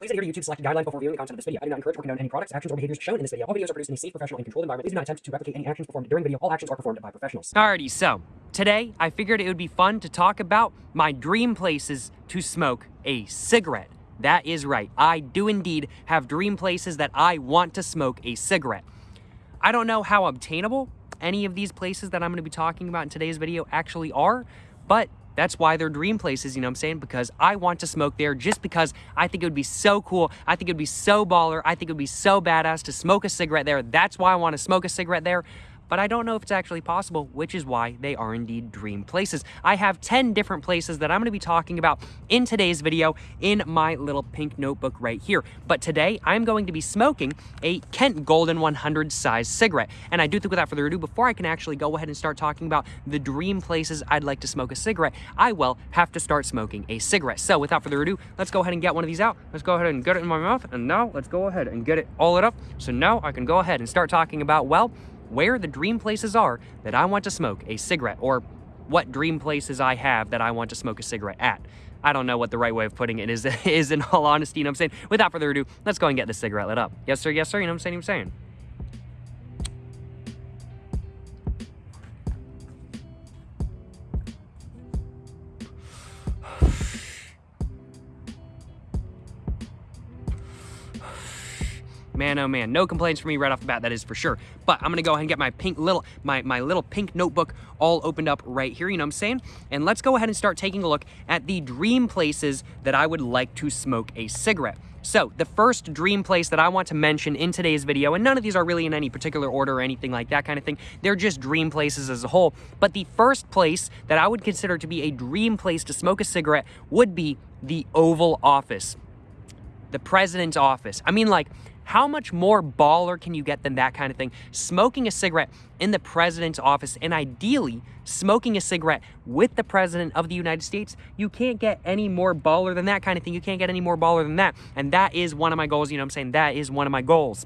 Please adhere to YouTube's selected guidelines before viewing the content of this video. I do not encourage or condone any products, actions, or behaviors shown in this video. All videos are produced in a safe, professional, and controlled environment. Please do not attempt to replicate any actions performed during video. All actions are performed by professionals. Alrighty, so today I figured it would be fun to talk about my dream places to smoke a cigarette. That is right. I do indeed have dream places that I want to smoke a cigarette. I don't know how obtainable any of these places that I'm going to be talking about in today's video actually are, but that's why they're dream places, you know what I'm saying? Because I want to smoke there just because I think it would be so cool. I think it would be so baller. I think it would be so badass to smoke a cigarette there. That's why I want to smoke a cigarette there but I don't know if it's actually possible, which is why they are indeed dream places. I have 10 different places that I'm going to be talking about in today's video in my little pink notebook right here. But today, I'm going to be smoking a Kent Golden 100 size cigarette. And I do think without further ado, before I can actually go ahead and start talking about the dream places I'd like to smoke a cigarette, I will have to start smoking a cigarette. So without further ado, let's go ahead and get one of these out. Let's go ahead and get it in my mouth. And now let's go ahead and get it all it up. So now I can go ahead and start talking about, well, where the dream places are that I want to smoke a cigarette or what dream places I have that I want to smoke a cigarette at. I don't know what the right way of putting it is, is in all honesty, you know what I'm saying? Without further ado, let's go and get this cigarette lit up. Yes, sir, yes, sir, you know what I'm saying? You know what I'm saying? Man, oh man, no complaints for me right off the bat, that is for sure. But I'm gonna go ahead and get my pink little, my, my little pink notebook all opened up right here, you know what I'm saying? And let's go ahead and start taking a look at the dream places that I would like to smoke a cigarette. So the first dream place that I want to mention in today's video, and none of these are really in any particular order or anything like that kind of thing, they're just dream places as a whole. But the first place that I would consider to be a dream place to smoke a cigarette would be the Oval Office. The president's office. I mean, like, how much more baller can you get than that kind of thing? Smoking a cigarette in the president's office and ideally smoking a cigarette with the president of the United States, you can't get any more baller than that kind of thing. You can't get any more baller than that. And that is one of my goals. You know I'm saying? That is one of my goals.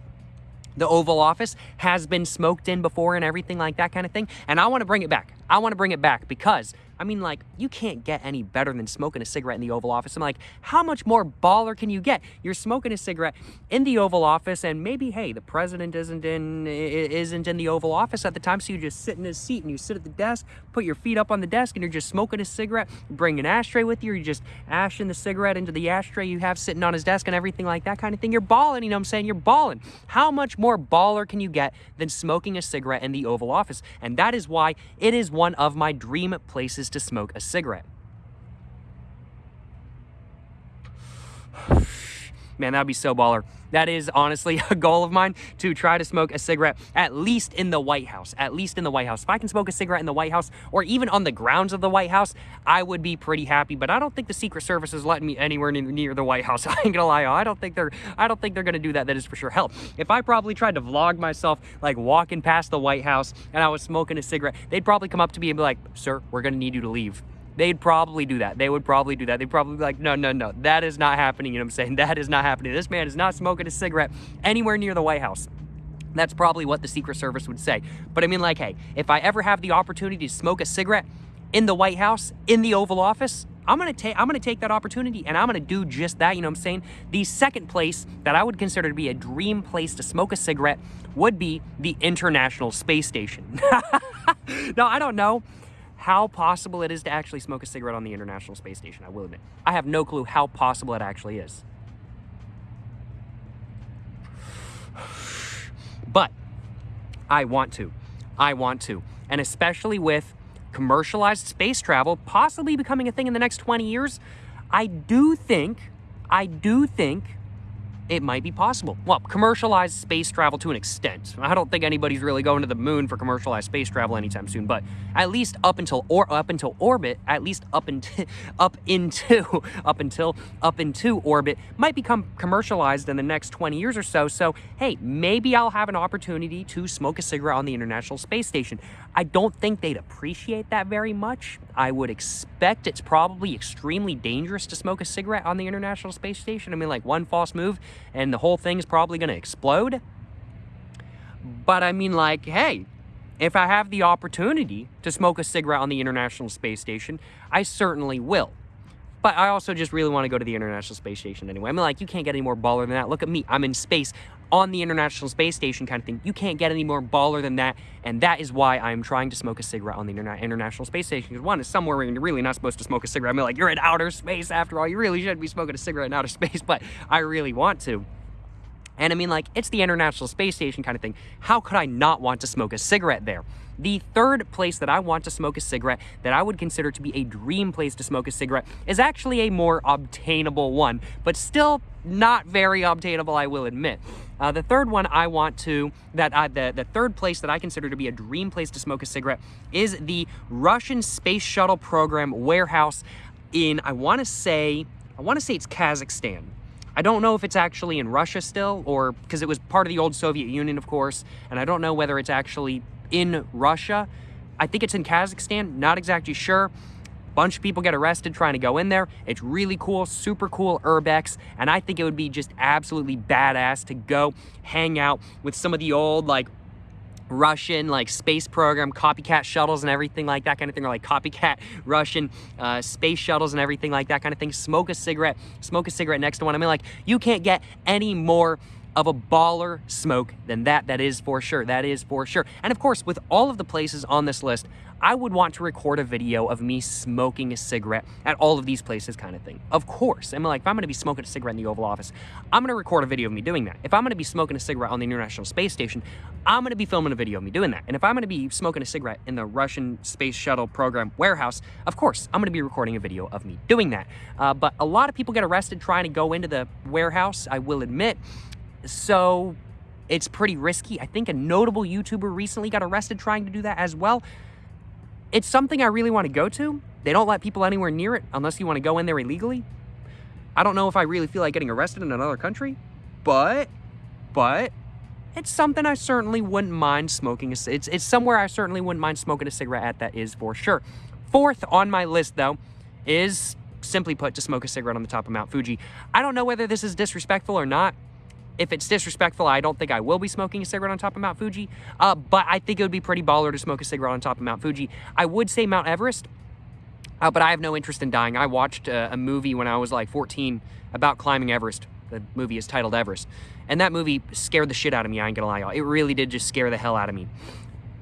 The Oval Office has been smoked in before and everything like that kind of thing. And I want to bring it back. I want to bring it back because I mean, like, you can't get any better than smoking a cigarette in the Oval Office. I'm like, how much more baller can you get? You're smoking a cigarette in the Oval Office, and maybe, hey, the president isn't in isn't in the Oval Office at the time, so you just sit in his seat and you sit at the desk, put your feet up on the desk, and you're just smoking a cigarette. bring an ashtray with you, or you just ashing the cigarette into the ashtray you have sitting on his desk and everything like that kind of thing. You're balling, you know what I'm saying? You're balling. How much more baller can you get than smoking a cigarette in the Oval Office? And that is why it is one of my dream places to smoke a cigarette. Man, that'd be so baller. That is honestly a goal of mine to try to smoke a cigarette at least in the White House. At least in the White House. If I can smoke a cigarette in the White House or even on the grounds of the White House, I would be pretty happy. But I don't think the Secret Service is letting me anywhere near the White House. I ain't gonna lie. I don't think they're I don't think they're gonna do that. That is for sure. Hell, if I probably tried to vlog myself like walking past the White House and I was smoking a cigarette, they'd probably come up to me and be like, "Sir, we're gonna need you to leave." They'd probably do that. They would probably do that. They'd probably be like, no, no, no, that is not happening. You know what I'm saying? That is not happening. This man is not smoking a cigarette anywhere near the White House. That's probably what the Secret Service would say. But I mean, like, hey, if I ever have the opportunity to smoke a cigarette in the White House, in the Oval Office, I'm gonna take I'm gonna take that opportunity and I'm gonna do just that. You know what I'm saying? The second place that I would consider to be a dream place to smoke a cigarette would be the International Space Station. now I don't know how possible it is to actually smoke a cigarette on the International Space Station, I will admit. I have no clue how possible it actually is. But I want to. I want to. And especially with commercialized space travel possibly becoming a thing in the next 20 years, I do think, I do think it might be possible. Well, commercialized space travel to an extent. I don't think anybody's really going to the moon for commercialized space travel anytime soon, but at least up until or up until orbit, at least up into up into up until up into orbit might become commercialized in the next 20 years or so. So, hey, maybe I'll have an opportunity to smoke a cigarette on the International Space Station. I don't think they'd appreciate that very much. I would expect it's probably extremely dangerous to smoke a cigarette on the International Space Station. I mean, like one false move and the whole thing is probably going to explode. But I mean, like, hey, if I have the opportunity to smoke a cigarette on the International Space Station, I certainly will. But I also just really want to go to the International Space Station anyway. I mean, like, you can't get any more baller than that. Look at me. I'm in space on the International Space Station kind of thing. You can't get any more baller than that. And that is why I'm trying to smoke a cigarette on the Interna International Space Station. Because one is somewhere where you're really not supposed to smoke a cigarette. I mean, like, you're in outer space after all. You really should be smoking a cigarette in outer space, but I really want to. And I mean, like, it's the International Space Station kind of thing. How could I not want to smoke a cigarette there? The third place that I want to smoke a cigarette that I would consider to be a dream place to smoke a cigarette is actually a more obtainable one, but still not very obtainable, I will admit. Uh, the third one I want to, that I, the, the third place that I consider to be a dream place to smoke a cigarette is the Russian Space Shuttle Program warehouse in, I want to say, I want to say it's Kazakhstan. I don't know if it's actually in Russia still, or because it was part of the old Soviet Union, of course, and I don't know whether it's actually in Russia. I think it's in Kazakhstan, not exactly sure. Bunch of people get arrested trying to go in there. It's really cool, super cool urbex, and I think it would be just absolutely badass to go hang out with some of the old like Russian like space program copycat shuttles and everything like that kind of thing, or like copycat Russian uh, space shuttles and everything like that kind of thing. Smoke a cigarette, smoke a cigarette next to one. I mean, like you can't get any more of a baller smoke than that. That is for sure. That is for sure. And of course, with all of the places on this list, I would want to record a video of me smoking a cigarette at all of these places kind of thing. Of course. I mean, like, if I'm going to be smoking a cigarette in the Oval Office, I'm going to record a video of me doing that. If I'm going to be smoking a cigarette on the International Space Station, I'm going to be filming a video of me doing that. And if I'm going to be smoking a cigarette in the Russian Space Shuttle Program warehouse, of course, I'm going to be recording a video of me doing that. Uh, but a lot of people get arrested trying to go into the warehouse, I will admit. So it's pretty risky. I think a notable YouTuber recently got arrested trying to do that as well. It's something I really want to go to. They don't let people anywhere near it unless you want to go in there illegally. I don't know if I really feel like getting arrested in another country, but, but, it's something I certainly wouldn't mind smoking. A, it's, it's somewhere I certainly wouldn't mind smoking a cigarette at, that is for sure. Fourth on my list, though, is simply put to smoke a cigarette on the top of Mount Fuji. I don't know whether this is disrespectful or not if it's disrespectful, I don't think I will be smoking a cigarette on top of Mount Fuji. Uh, but I think it would be pretty baller to smoke a cigarette on top of Mount Fuji. I would say Mount Everest, uh, but I have no interest in dying. I watched uh, a movie when I was like 14 about climbing Everest. The movie is titled Everest. And that movie scared the shit out of me, I ain't gonna lie, y'all. It really did just scare the hell out of me.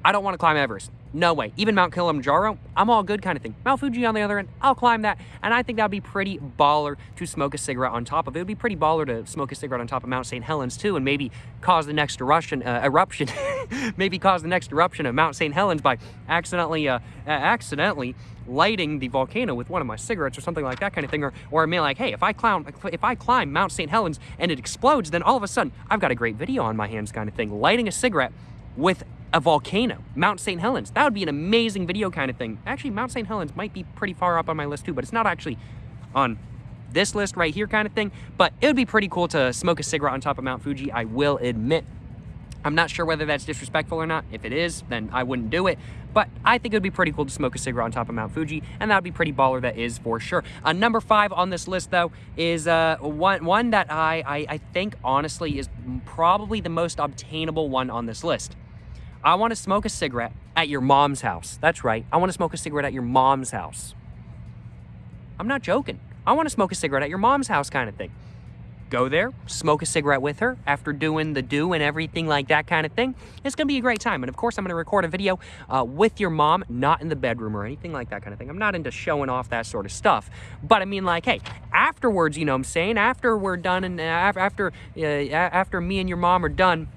I don't want to climb Everest. No way. Even Mount Kilimanjaro, I'm all good kind of thing. Mount Fuji on the other end, I'll climb that. And I think that'd be pretty baller to smoke a cigarette on top of. It would be pretty baller to smoke a cigarette on top of Mount St. Helens too, and maybe cause the next eruption, uh, eruption, maybe cause the next eruption of Mount St. Helens by accidentally, uh, accidentally lighting the volcano with one of my cigarettes or something like that kind of thing. Or, or I mean like, hey, if I climb, if I climb Mount St. Helens and it explodes, then all of a sudden I've got a great video on my hands kind of thing. Lighting a cigarette with a volcano, Mount St. Helens. That would be an amazing video kind of thing. Actually, Mount St. Helens might be pretty far up on my list too, but it's not actually on this list right here kind of thing. But it would be pretty cool to smoke a cigarette on top of Mount Fuji, I will admit. I'm not sure whether that's disrespectful or not. If it is, then I wouldn't do it. But I think it would be pretty cool to smoke a cigarette on top of Mount Fuji, and that would be pretty baller, that is for sure. Uh, number five on this list, though, is uh, one, one that I, I, I think, honestly, is probably the most obtainable one on this list. I want to smoke a cigarette at your mom's house. That's right. I want to smoke a cigarette at your mom's house. I'm not joking. I want to smoke a cigarette at your mom's house kind of thing. Go there, smoke a cigarette with her after doing the do and everything like that kind of thing. It's going to be a great time. And of course, I'm going to record a video uh, with your mom, not in the bedroom or anything like that kind of thing. I'm not into showing off that sort of stuff. But I mean, like, hey, afterwards, you know I'm saying? After we're done and uh, after, uh, after me and your mom are done,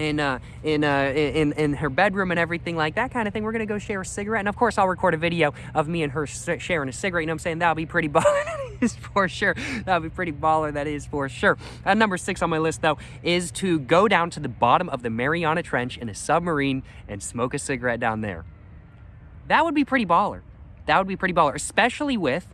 in uh, in, uh, in in her bedroom and everything like that kind of thing. We're gonna go share a cigarette, and of course, I'll record a video of me and her sharing a cigarette. You know what I'm saying? That'll be pretty baller. that is for sure. That'll be pretty baller. That is for sure. Uh, number six on my list though is to go down to the bottom of the Mariana Trench in a submarine and smoke a cigarette down there. That would be pretty baller. That would be pretty baller, especially with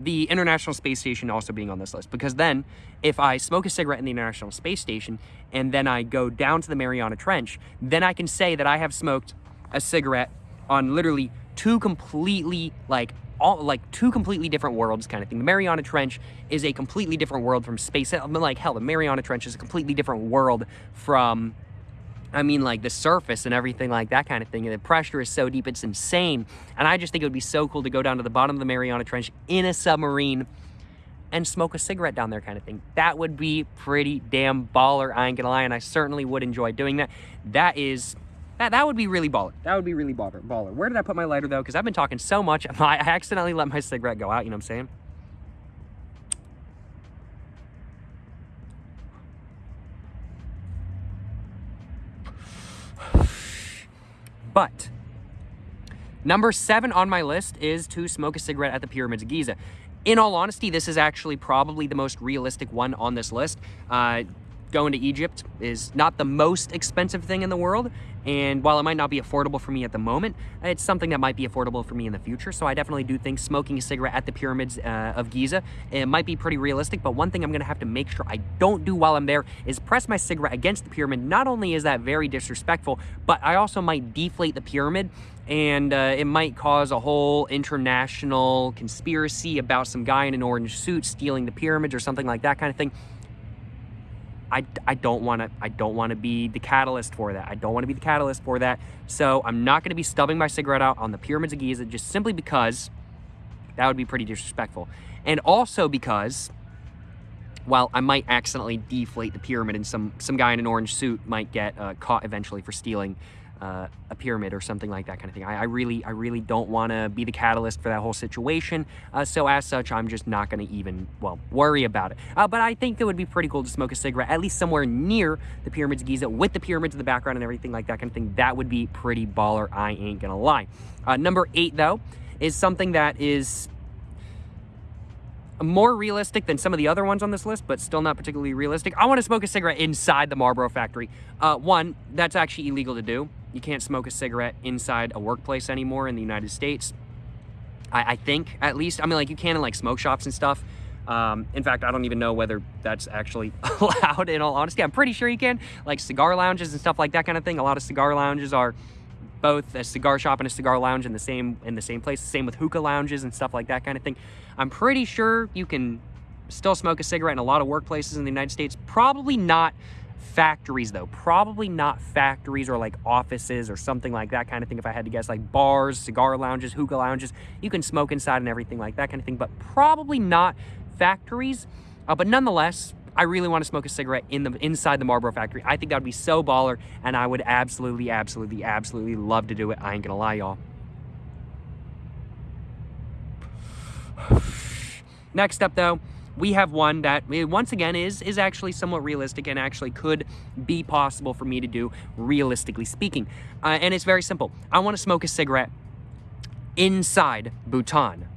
the International Space Station also being on this list because then if I smoke a cigarette in the International Space Station and then I go down to the Mariana Trench, then I can say that I have smoked a cigarette on literally two completely like all like two completely different worlds kind of thing. The Mariana Trench is a completely different world from space. I mean, like hell, the Mariana Trench is a completely different world from I mean, like the surface and everything like that kind of thing. And the pressure is so deep, it's insane. And I just think it would be so cool to go down to the bottom of the Mariana Trench in a submarine and smoke a cigarette down there kind of thing. That would be pretty damn baller, I ain't gonna lie, and I certainly would enjoy doing that. That is, that, that would be really baller. That would be really baller. baller. Where did I put my lighter though? Because I've been talking so much, I accidentally let my cigarette go out, you know what I'm saying? But number seven on my list is to smoke a cigarette at the Pyramids of Giza. In all honesty, this is actually probably the most realistic one on this list. Uh, going to Egypt is not the most expensive thing in the world. And while it might not be affordable for me at the moment, it's something that might be affordable for me in the future. So I definitely do think smoking a cigarette at the pyramids uh, of Giza, it might be pretty realistic. But one thing I'm gonna have to make sure I don't do while I'm there is press my cigarette against the pyramid. Not only is that very disrespectful, but I also might deflate the pyramid and uh, it might cause a whole international conspiracy about some guy in an orange suit stealing the pyramids or something like that kind of thing. I, I don't want to I don't want to be the catalyst for that. I don't want to be the catalyst for that. So I'm not going to be stubbing my cigarette out on the pyramids of Giza just simply because that would be pretty disrespectful. And also because while I might accidentally deflate the pyramid and some some guy in an orange suit might get uh, caught eventually for stealing uh, a pyramid or something like that kind of thing. I, I really, I really don't want to be the catalyst for that whole situation. Uh, so as such, I'm just not going to even, well, worry about it. Uh, but I think it would be pretty cool to smoke a cigarette, at least somewhere near the pyramids of Giza with the pyramids in the background and everything like that kind of thing. That would be pretty baller. I ain't going to lie. Uh, number eight, though, is something that is more realistic than some of the other ones on this list, but still not particularly realistic. I want to smoke a cigarette inside the Marlboro factory. Uh, one, that's actually illegal to do. You can't smoke a cigarette inside a workplace anymore in the United States. I, I think, at least. I mean, like, you can in, like, smoke shops and stuff. Um, in fact, I don't even know whether that's actually allowed, in all honesty. I'm pretty sure you can. Like, cigar lounges and stuff like that kind of thing. A lot of cigar lounges are both a cigar shop and a cigar lounge in the same in the same place. Same with hookah lounges and stuff like that kind of thing. I'm pretty sure you can still smoke a cigarette in a lot of workplaces in the United States. Probably not factories though probably not factories or like offices or something like that kind of thing if i had to guess like bars cigar lounges hookah lounges you can smoke inside and everything like that kind of thing but probably not factories uh, but nonetheless I really want to smoke a cigarette in the inside the Marlboro factory. I think that would be so baller, and I would absolutely, absolutely, absolutely love to do it. I ain't gonna lie, y'all. Next up, though, we have one that eh, once again is is actually somewhat realistic and actually could be possible for me to do realistically speaking. Uh, and it's very simple. I want to smoke a cigarette inside bhutan.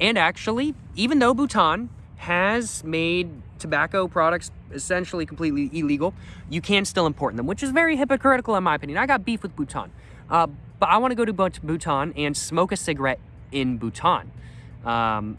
And actually even though bhutan has made tobacco products essentially completely illegal you can still import them which is very hypocritical in my opinion. I got beef with bhutan. Uh, but i want to go to bhutan and smoke a cigarette in bhutan. Um,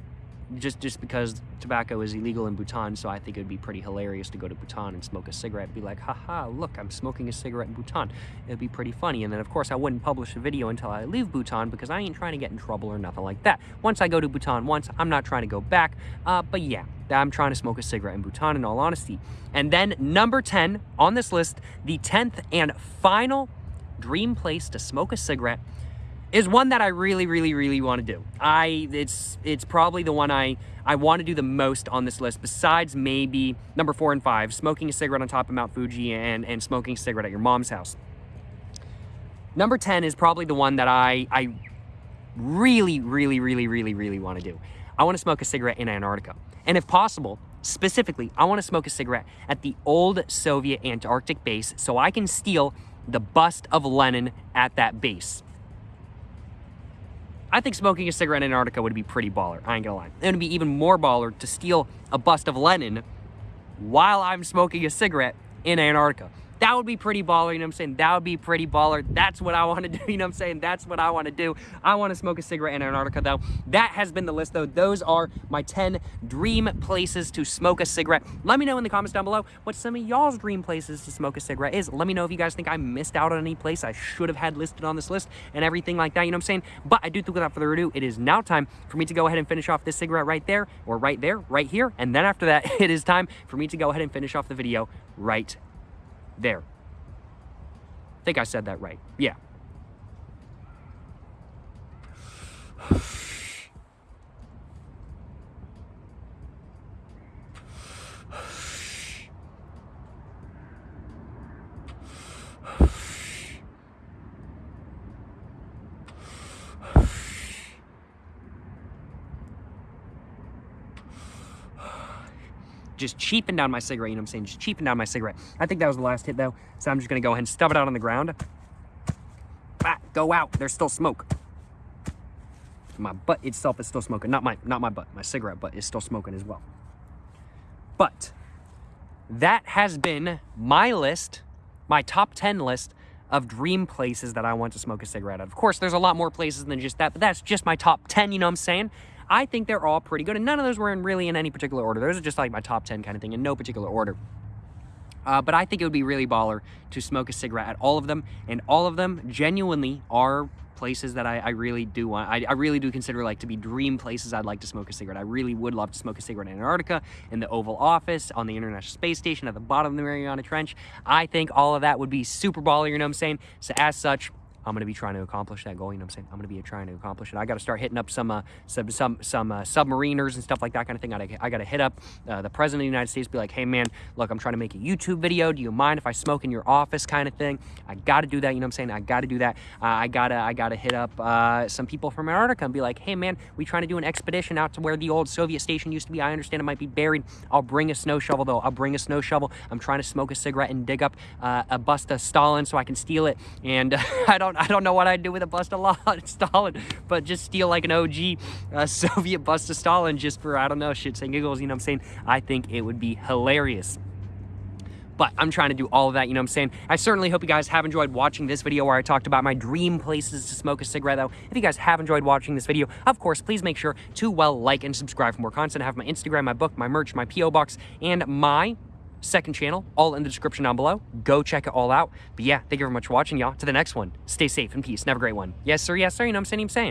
just just because tobacco is illegal in Bhutan, so I think it would be pretty hilarious to go to Bhutan and smoke a cigarette and be like, haha, look, I'm smoking a cigarette in Bhutan. It'd be pretty funny. And then, of course, I wouldn't publish a video until I leave Bhutan because I ain't trying to get in trouble or nothing like that. Once I go to Bhutan once, I'm not trying to go back. Uh, but yeah, I'm trying to smoke a cigarette in Bhutan in all honesty. And then number 10 on this list, the 10th and final dream place to smoke a cigarette is one that I really, really, really want to do. I it's it's probably the one I I want to do the most on this list, besides maybe number four and five, smoking a cigarette on top of Mount Fuji and and smoking a cigarette at your mom's house. Number ten is probably the one that I I really, really, really, really, really want to do. I want to smoke a cigarette in Antarctica, and if possible, specifically, I want to smoke a cigarette at the old Soviet Antarctic base, so I can steal the bust of Lenin at that base. I think smoking a cigarette in Antarctica would be pretty baller. I ain't gonna lie. It would be even more baller to steal a bust of Lenin while I'm smoking a cigarette in Antarctica. That would be pretty baller, you know what I'm saying? That would be pretty baller. That's what I want to do, you know what I'm saying? That's what I want to do. I want to smoke a cigarette in Antarctica, though. That has been the list, though. Those are my 10 dream places to smoke a cigarette. Let me know in the comments down below what some of y'all's dream places to smoke a cigarette is. Let me know if you guys think I missed out on any place I should have had listed on this list and everything like that, you know what I'm saying? But I do think without further ado, it is now time for me to go ahead and finish off this cigarette right there, or right there, right here. And then after that, it is time for me to go ahead and finish off the video right there. I think I said that right. Yeah. Just cheaping down my cigarette, you know what I'm saying? Just cheaping down my cigarette. I think that was the last hit though, so I'm just gonna go ahead and stub it out on the ground. Ah, go out, there's still smoke. My butt itself is still smoking. Not my not my butt, my cigarette butt is still smoking as well. But that has been my list, my top 10 list of dream places that I want to smoke a cigarette at. Of course, there's a lot more places than just that, but that's just my top 10, you know what I'm saying? I think they're all pretty good, and none of those were in really in any particular order. Those are just like my top 10 kind of thing in no particular order. Uh, but I think it would be really baller to smoke a cigarette at all of them, and all of them genuinely are places that I, I really do want. I, I, really do consider like to be dream places I'd like to smoke a cigarette. I really would love to smoke a cigarette in Antarctica, in the Oval Office, on the International Space Station, at the bottom of the Mariana Trench. I think all of that would be super baller, you know what I'm saying? So as such, I'm going to be trying to accomplish that goal. You know what I'm saying? I'm going to be trying to accomplish it. I got to start hitting up some uh, some some, uh, submariners and stuff like that kind of thing. I, I got to hit up uh, the president of the United States, be like, hey man, look, I'm trying to make a YouTube video. Do you mind if I smoke in your office, kind of thing? I got to do that. You know what I'm saying? I got to do that. Uh, I gotta I gotta hit up uh, some people from Antarctica and be like, hey man, we trying to do an expedition out to where the old Soviet station used to be. I understand it might be buried. I'll bring a snow shovel though. I'll bring a snow shovel. I'm trying to smoke a cigarette and dig up uh, a bust of Stalin so I can steal it. And I don't I don't know what I'd do with a bust of Stalin, but just steal like an OG uh, Soviet bust of Stalin just for, I don't know, shits and giggles, you know what I'm saying? I think it would be hilarious. But I'm trying to do all of that, you know what I'm saying? I certainly hope you guys have enjoyed watching this video where I talked about my dream places to smoke a cigarette, though. If you guys have enjoyed watching this video, of course, please make sure to, well, like and subscribe for more content. I have my Instagram, my book, my merch, my P.O. Box, and my second channel, all in the description down below. Go check it all out. But yeah, thank you very much for watching, y'all. To the next one. Stay safe and peace have a great one. Yes, sir. Yes, sir. You know I'm saying? I'm saying.